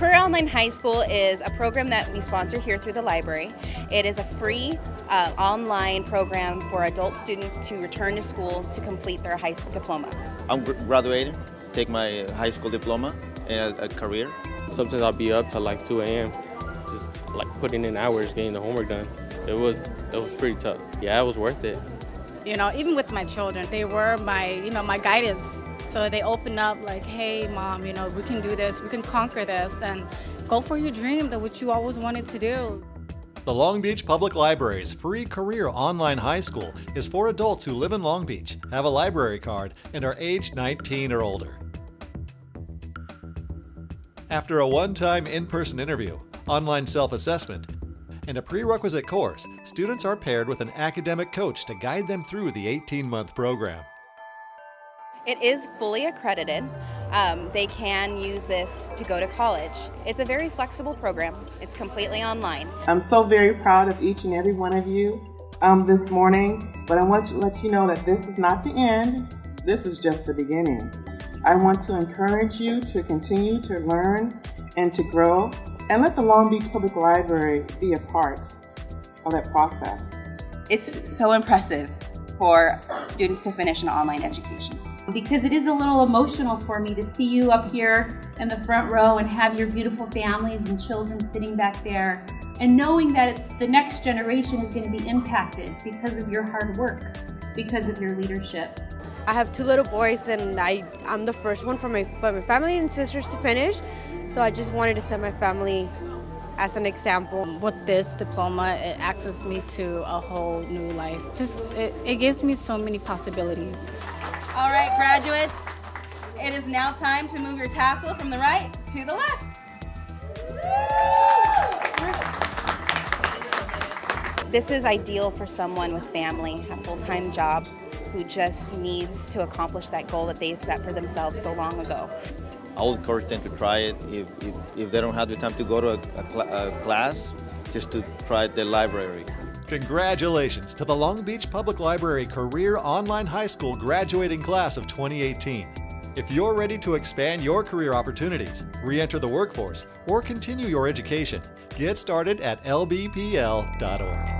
Career Online High School is a program that we sponsor here through the library. It is a free uh, online program for adult students to return to school to complete their high school diploma. I'm graduating, take my high school diploma and a, a career. Sometimes I'll be up till like 2 a.m. just like putting in hours, getting the homework done. It was it was pretty tough. Yeah, it was worth it. You know, even with my children, they were my, you know, my guidance. So they open up like, hey, mom, you know, we can do this, we can conquer this, and go for your dream, that what you always wanted to do. The Long Beach Public Library's free career online high school is for adults who live in Long Beach, have a library card, and are aged 19 or older. After a one-time in-person interview, online self-assessment, and a prerequisite course, students are paired with an academic coach to guide them through the 18-month program. It is fully accredited. Um, they can use this to go to college. It's a very flexible program. It's completely online. I'm so very proud of each and every one of you um, this morning, but I want to let you know that this is not the end. This is just the beginning. I want to encourage you to continue to learn and to grow and let the Long Beach Public Library be a part of that process. It's so impressive for students to finish an online education. Because it is a little emotional for me to see you up here in the front row and have your beautiful families and children sitting back there and knowing that the next generation is going to be impacted because of your hard work, because of your leadership. I have two little boys and I, I'm the first one for my, for my family and sisters to finish. So I just wanted to send my family as an example. With this diploma, it accesses me to a whole new life. Just, it, it gives me so many possibilities. All right, graduates, it is now time to move your tassel from the right to the left. This is ideal for someone with family, a full-time job, who just needs to accomplish that goal that they've set for themselves so long ago. I would encourage them to try it. If, if, if they don't have the time to go to a, a, cl a class, just to try the library. Congratulations to the Long Beach Public Library Career Online High School graduating class of 2018. If you're ready to expand your career opportunities, re-enter the workforce, or continue your education, get started at lbpl.org.